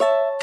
you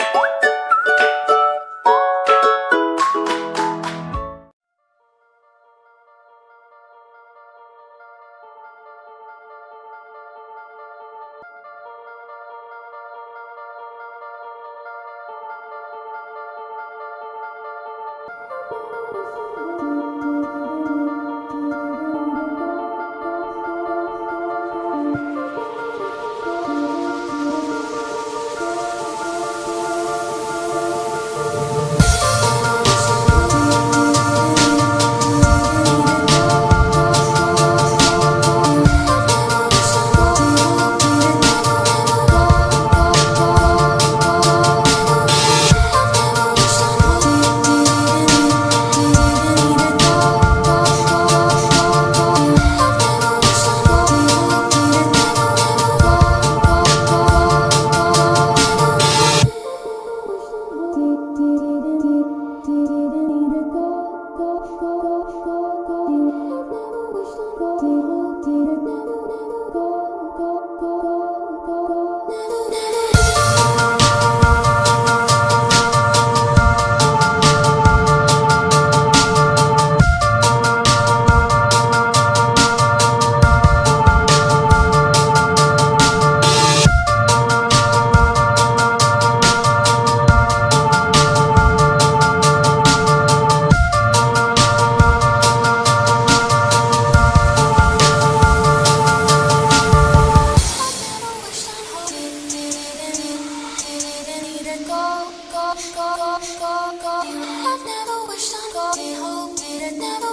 go, go, go, go, go. I've never wished on God, did hope, did it never